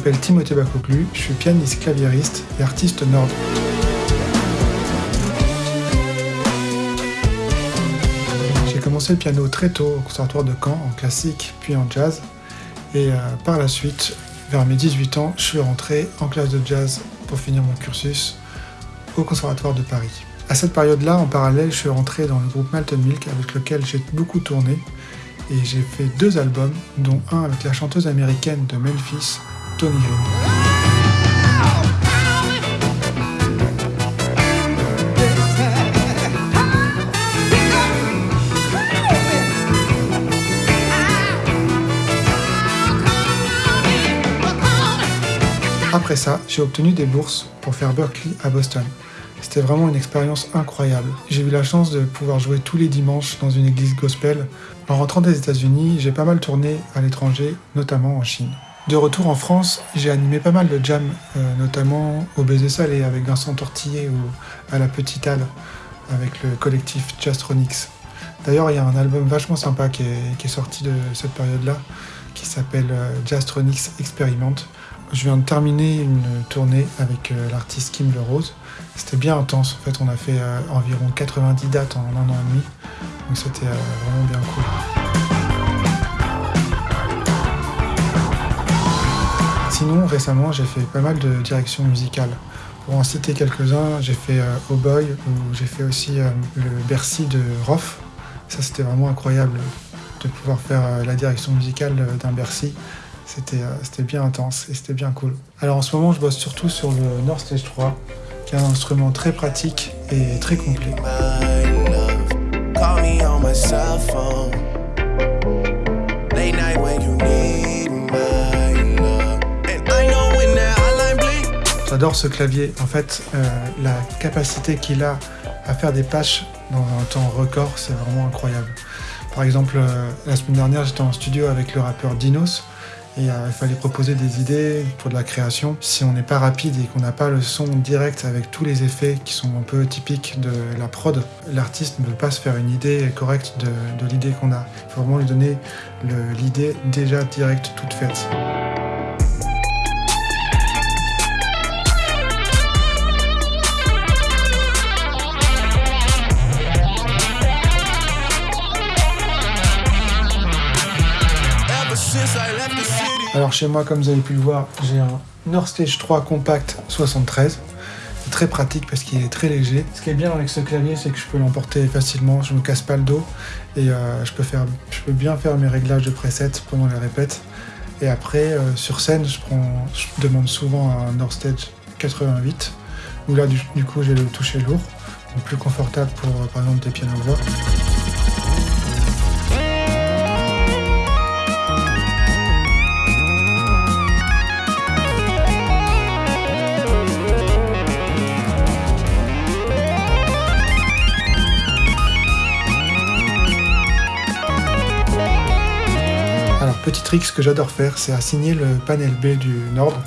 m'appelle Timothée Bakoglu, je suis pianiste claviériste et artiste nord. J'ai commencé le piano très tôt au conservatoire de Caen, en classique puis en jazz. Et euh, par la suite, vers mes 18 ans, je suis rentré en classe de jazz pour finir mon cursus au conservatoire de Paris. À cette période-là, en parallèle, je suis rentré dans le groupe Malton Milk avec lequel j'ai beaucoup tourné et j'ai fait deux albums, dont un avec la chanteuse américaine de Memphis, Après ça, j'ai obtenu des bourses pour faire Berkeley à Boston. C'était vraiment une expérience incroyable. J'ai eu la chance de pouvoir jouer tous les dimanches dans une église gospel. En rentrant des États-Unis, j'ai pas mal tourné à l'étranger, notamment en Chine. De retour en France, j'ai animé pas mal de jams, euh, notamment au Baiser Salé avec Vincent Tortillet ou à la Petite Halle avec le collectif Jastronix. D'ailleurs, il y a un album vachement sympa qui est, sorti de cette période-là, qui s'appelle euh, Jastronix Expérimente. Je viens de terminer une tournée avec euh, l'artiste Kim Le Rose. C'était bien intense, en fait on a fait euh, environ 90 dates en un an et demi, donc c'était vraiment bien cool. Sinon, récemment, j'ai fait pas mal de directions musicales. Pour en citer quelques-uns, j'ai fait Oh Boy, ou j'ai fait aussi le Bercy de Roth. Ça, c'était vraiment incroyable de pouvoir faire la direction musicale d'un Bercy. Euh, c'était bien intense et c'était bien cool. Alors en ce moment, je bosse surtout sur le Nord Stage 3, qui est un instrument très pratique et très complet. J'adore ce clavier. En fait, euh, la capacité qu'il a à faire des patchs dans un temps record, c'est vraiment incroyable. Par exemple, euh, la semaine dernière, j'étais en studio avec le rappeur Dinos, et euh, il fallait proposer des idées pour de la création. Si on n'est pas rapide et qu'on n'a pas le son direct avec tous les effets qui sont un peu typiques de la prod, l'artiste ne peut pas se faire une idée correcte de, de l'idée qu'on a. Il faut vraiment lui donner l'idée déjà directe, toute faite. Alors chez moi, comme vous avez pu le voir, j'ai un Nord Stage 3 Compact 73. C'est très pratique parce qu'il est très léger. Ce qui est bien avec ce clavier, c'est que je peux l'emporter facilement, je ne me casse pas le dos et euh, je, peux bien faire mes réglages de preset pendant les répètes. Et après, euh, sur scène, je, demande souvent un Nord Stage 88, où là, du, coup, j'ai le toucher lourd, donc plus confortable pour, euh, par exemple, des pianos-voix. petit trick que j'adore faire, c'est assigner le panel B du Nord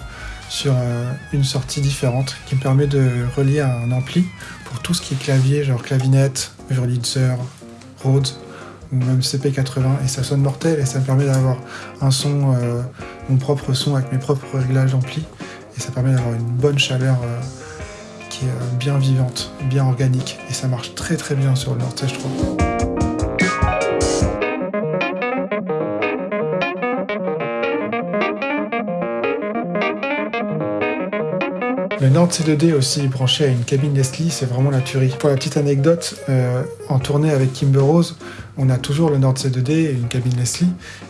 sur euh, une sortie différente qui me permet de relier un ampli pour tout ce qui est clavier, genre clavinette, Wurlitzer, Rhodes ou même CP80 et ça sonne mortel et ça me permet d'avoir un son, euh, mon propre son avec mes propres réglages d'ampli et ça permet d'avoir une bonne chaleur euh, qui est bien vivante, bien organique et ça marche très très bien sur le Nord Stage 3. Le Nord C2D aussi branché à une cabine Leslie, c'est vraiment la tuerie. Pour la petite anecdote, euh, en tournée avec Kimber Rose, on a toujours le Nord C2D et une cabine Leslie.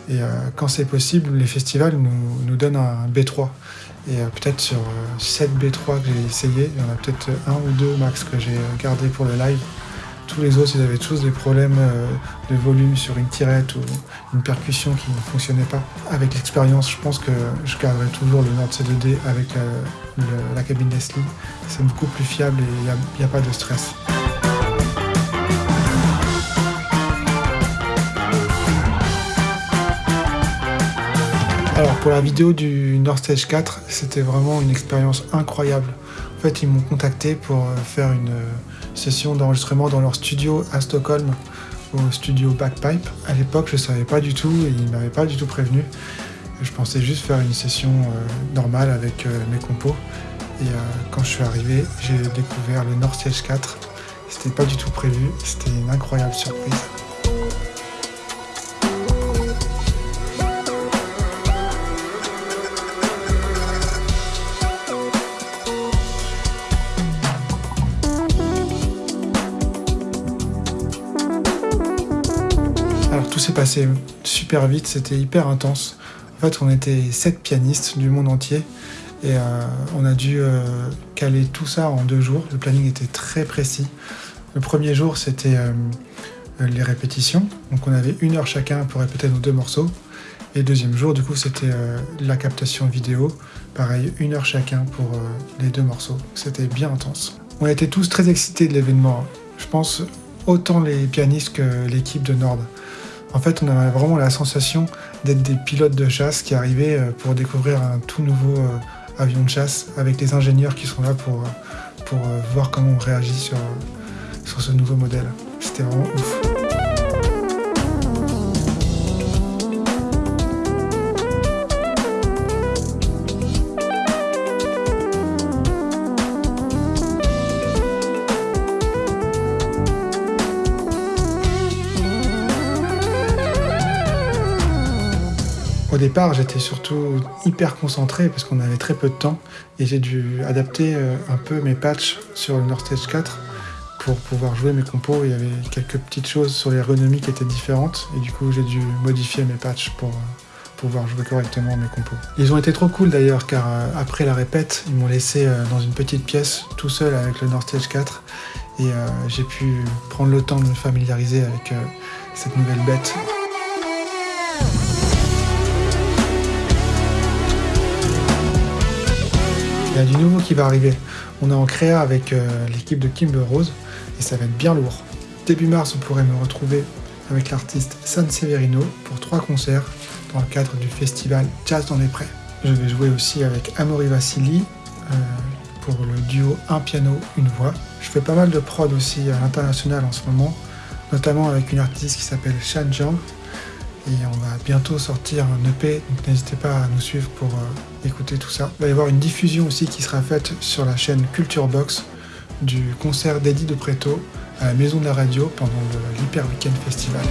Et euh, quand c'est possible, les festivals nous, nous donnent un B3. Et euh, peut-être sur 7 B3 que j'ai essayé, il y en a peut-être un ou deux max que j'ai gardé pour le live. Tous les autres, ils avaient tous des problèmes euh, de volume sur une tirette ou une percussion qui ne fonctionnait pas. Avec l'expérience, je pense que je garderai toujours le Nord C2D avec euh, la cabine Leslie. C'est beaucoup plus fiable et il n'y a, pas de stress. Alors pour la vidéo du Nord Stage 4, c'était vraiment une expérience incroyable. Fait, ils m'ont contacté pour euh, faire une session d'enregistrement dans leur studio à Stockholm, au studio Backpipe. À l'époque, je ne savais pas du tout et ils ne m'avaient pas du tout prévenu. Je pensais juste faire une session normale avec mes compos. Et quand je suis arrivé, j'ai découvert le North Stage 4. C'était pas du tout prévu, c'était une incroyable surprise. Tout s'est passé super vite, c'était hyper intense. En fait, on était sept pianistes du monde entier et euh, on a dû euh, caler tout ça en deux jours. Le planning était très précis. Le premier jour, c'était euh, les répétitions. Donc on avait une heure chacun pour répéter nos deux morceaux. Et le deuxième jour, du coup, c'était la captation vidéo. Pareil, une heure chacun pour les deux morceaux. C'était bien intense. On était tous très excités de l'événement. Je pense autant les pianistes que l'équipe de Nord. En fait, on avait vraiment la sensation d'être des pilotes de chasse qui arrivaient euh, pour découvrir un tout nouveau euh, avion de chasse avec les ingénieurs qui sont là pour, euh, voir comment on réagit sur, sur ce nouveau modèle. C'était vraiment ouf. Au départ, j'étais surtout hyper concentré parce qu'on avait très peu de temps et j'ai dû adapter euh, un peu mes patchs sur le North Stage 4 pour pouvoir jouer mes compos. Il y avait quelques petites choses sur l'ergonomie qui étaient différentes et du coup j'ai dû modifier mes patchs pour euh, pouvoir jouer correctement mes compos. Ils ont été trop cool d'ailleurs car euh, après la répète, ils m'ont laissé dans une petite pièce tout seul avec le North Stage 4 et j'ai pu prendre le temps de me familiariser avec cette nouvelle bête. Il y a du nouveau qui va arriver. On est en créa avec euh, l'équipe de Kimber Rose et ça va être bien lourd. Début mars, vous pourrez me retrouver avec l'artiste San Severino pour trois concerts dans le cadre du festival Jazz dans les Prés. Je vais jouer aussi avec Amaury Vassili euh, pour le duo Un piano, une voix. Je fais pas mal de prod aussi à l'international en ce moment, notamment avec une artiste qui s'appelle Shan Jiang et on va bientôt sortir un EP, donc n'hésitez pas à nous suivre pour euh, écouter tout ça. Il va y avoir une diffusion aussi qui sera faite sur la chaîne Culture Box du concert d'Eddie de Preto à la Maison de la Radio pendant l'Hyper Weekend Festival.